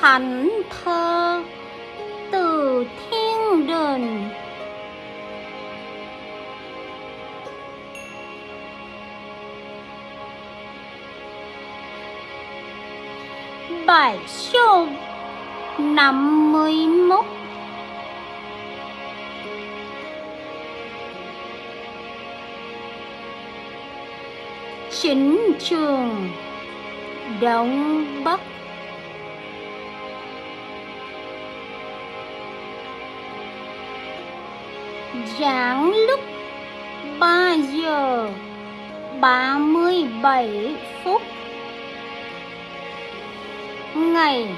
thánh thơ từ thiên đường. Bài số năm mươi mốt. Chính trường đông bắc. giảng lúc 3 giờ 37 phút. Ngày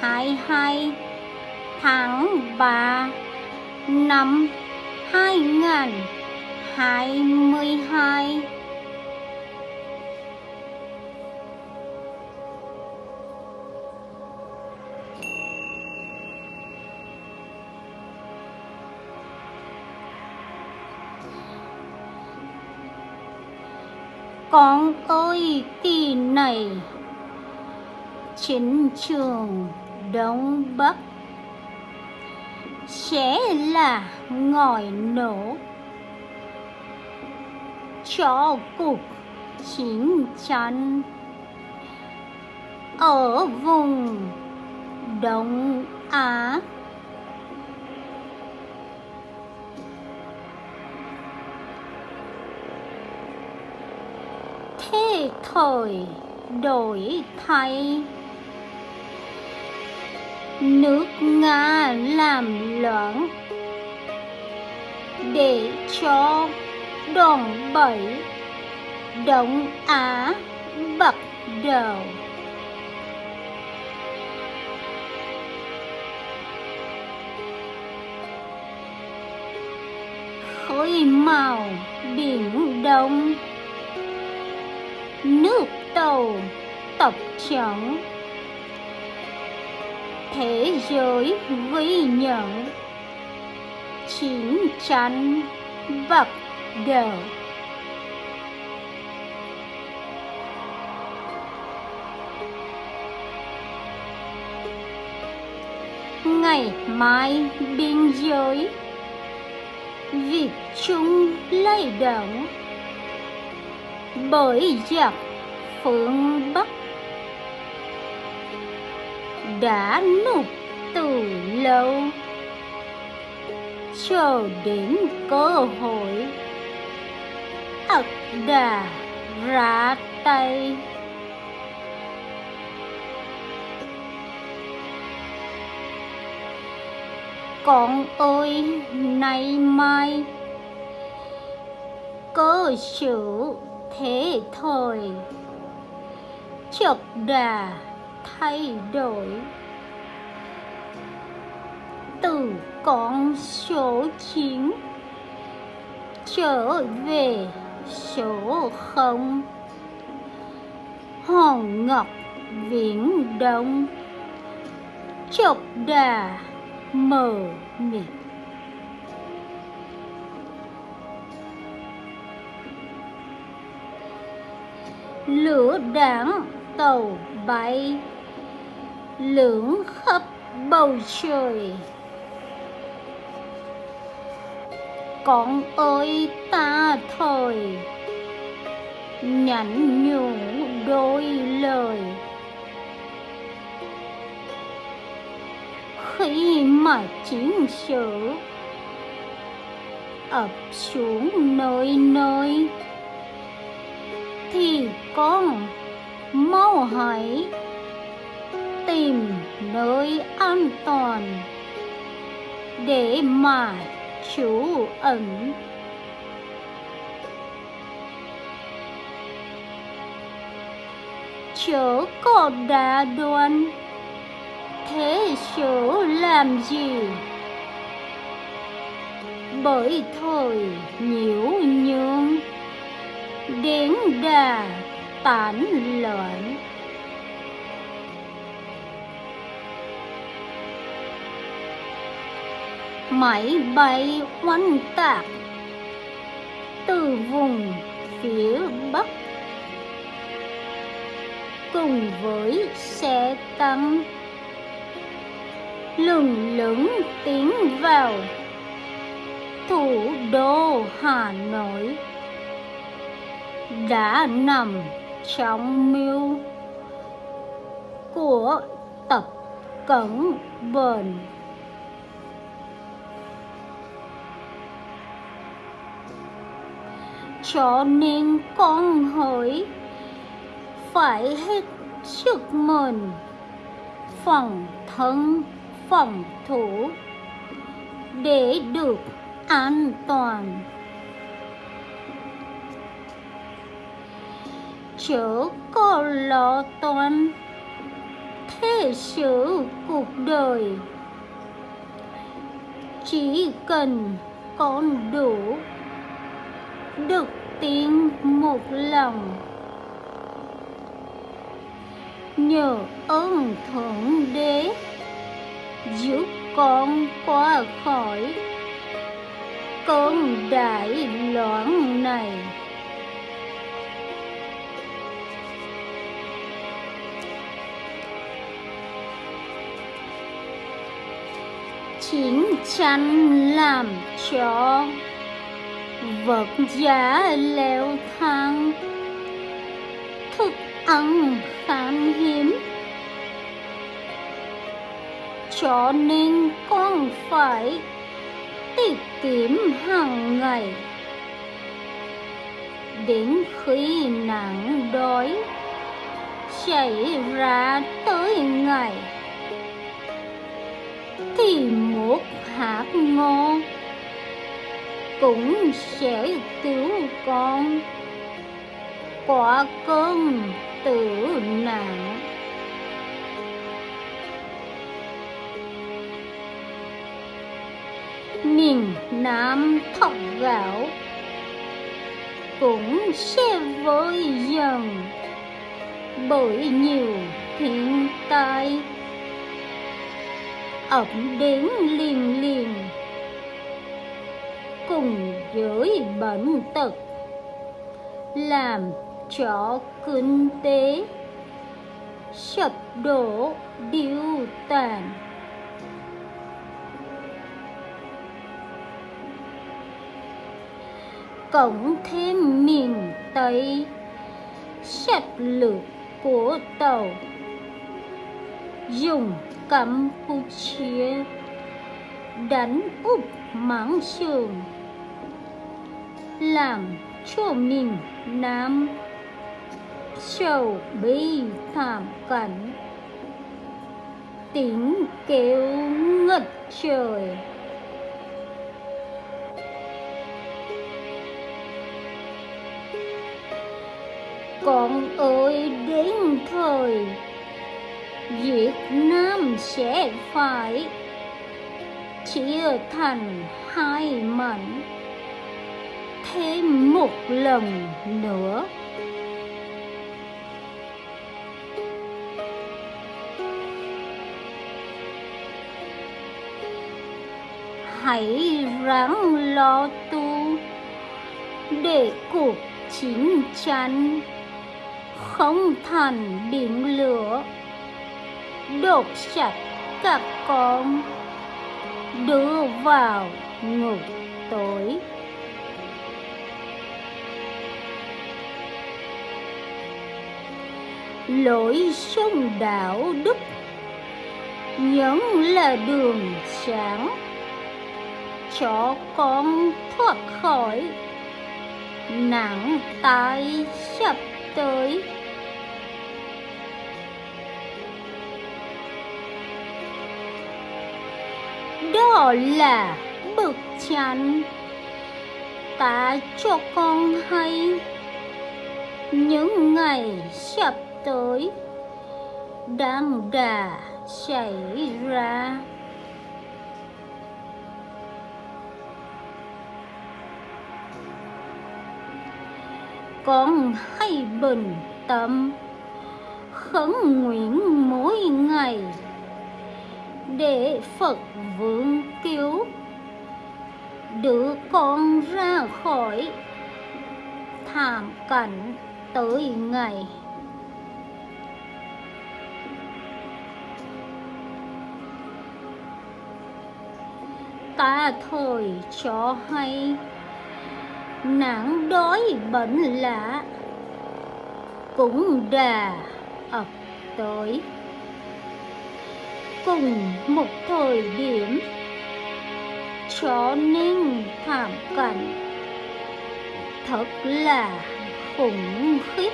22 tháng 3 năm 2022 con tôi kỳ này chiến trường đông bắc sẽ là ngòi nổ cho cuộc chiến tranh ở vùng đông á. Thời đổi thay. Nước nga làm loạn để cho đòn bẩy đông á bập đầu. Khơi màu biển đông nước tàu tập trận. Thế giới ghi nhận chiến tranh bắt đầu ngày mai biên giới việt trung lay động bởi giặc phương bắc đã nộp từ lâu chờ đến cơ hội ật đà ra tay. Con ơi, nay mai cơ sự thế thôi. chợt đà thay đổi. Từ con số chín trở về số không. Hòn ngọc viễn đông. Chợt đà mờ mịt. Lửa đạn tàu bay, lưỡng khắp bầu trời. Con ơi ta thời nhảnh nhủ đôi lời. Khi mà chiến sự ập xuống nơi nơi, thì con mau hãy tìm nơi an toàn để mà trú ẩn. Chớ có đà đoan thế chớ làm gì. Bởi thời nhiễu nhương đến đà tán loạn máy bay oanh tạc từ vùng phía bắc cùng với xe tăng. Lừng lững tiến vào thủ đô Hà Nội, đã nằm trong mưu của tập cẩn bền cho nên con hỡi phải hết sức mình phòng thân phòng thủ để được an toàn. Chữ có lo toan. Thế sự cuộc đời chỉ cần con đủ được tin một lòng. Nhờ ơn thượng đế giúp con qua khỏi cơn đại loạn này. Chiến tranh làm cho vật giá leo thang. Thức ăn khan hiếm, cho nên con phải tiết kiệm hàng ngày. Đến khi nạn đói xảy ra tới ngày thì một hạt ngô cũng sẽ cứu con. Quả cơn tử nạn. Miền Nam thọc gạo cũng sẽ vơi dần bởi nhiều thiên tai ập đến liền liền. Cùng với bệnh tật, làm cho kinh tế sập đổ, điêu tàn. Cộng thêm miền Tây, sách lược của tàu dùng Campuchia đánh úp máng sườn làm cho miền Nam, sầu bi thảm cảnh. Tiếng kêu ngất trời. Con ơi, đến thời Việt Nam sẽ phải chia thành hai mảnh. Thêm một lần nữa. Hãy ráng lo tu để cuộc chiến tranh không thành biển lửa đột sạch các con đưa vào ngục tối. Lối sông đạo đức vẫn là đường sáng. Cho con thoát khỏi. Nặng tai sắp tới. Đó là bức tranh ta cho con hay. Những ngày sắp tới đang đà xảy ra. Con hãy bình tâm, khấn nguyện mỗi ngày để Phật vương cứu. Đứa con ra khỏi thảm cảnh tới ngày. Cả thời cho hay. Nạn đói bệnh lạ cũng đà ập tới cùng một thời điểm. Cho nên thảm cảnh. Thật là khủng khiếp.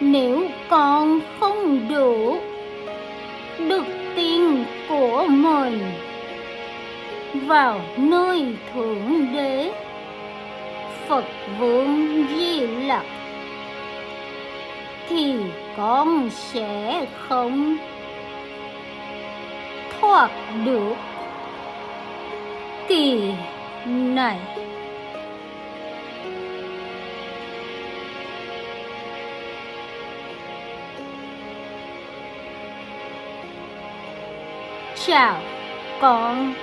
Nếu con không đủ được tiền của mình vào nơi thượng đế. Phật vương di lặc, thì con sẽ không thoát được. Kỳ này, chào con.